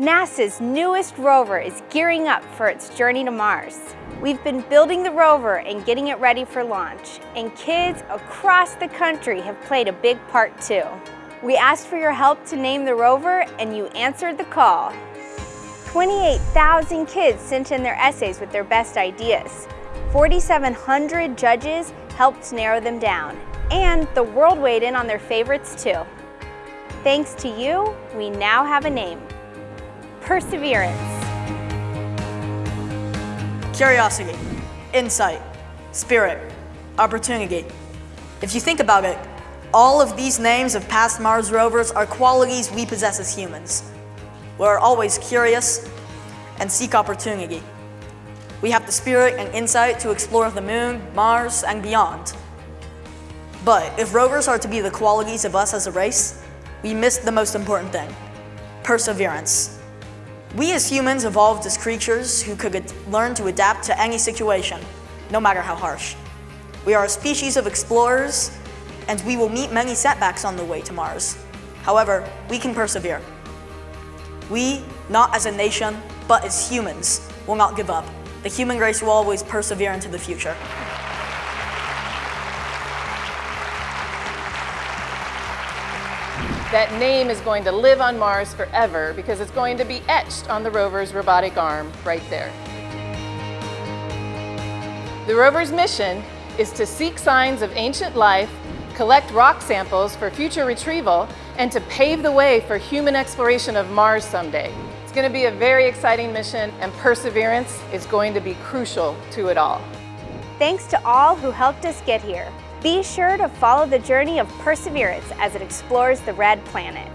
NASA's newest rover is gearing up for its journey to Mars. We've been building the rover and getting it ready for launch, and kids across the country have played a big part too. We asked for your help to name the rover, and you answered the call. 28,000 kids sent in their essays with their best ideas. 4,700 judges helped narrow them down, and the world weighed in on their favorites too. Thanks to you, we now have a name, Perseverance. Curiosity, insight, spirit, opportunity. If you think about it, all of these names of past Mars rovers are qualities we possess as humans. We're always curious and seek opportunity. We have the spirit and insight to explore the moon, Mars, and beyond. But if rovers are to be the qualities of us as a race, we miss the most important thing, perseverance. We as humans evolved as creatures who could learn to adapt to any situation, no matter how harsh. We are a species of explorers, and we will meet many setbacks on the way to Mars. However, we can persevere. We, not as a nation, but as humans, will not give up. The human race will always persevere into the future. That name is going to live on Mars forever because it's going to be etched on the rover's robotic arm right there. The rover's mission is to seek signs of ancient life, collect rock samples for future retrieval, and to pave the way for human exploration of Mars someday. It's going to be a very exciting mission and perseverance is going to be crucial to it all. Thanks to all who helped us get here. Be sure to follow the journey of perseverance as it explores the red planet.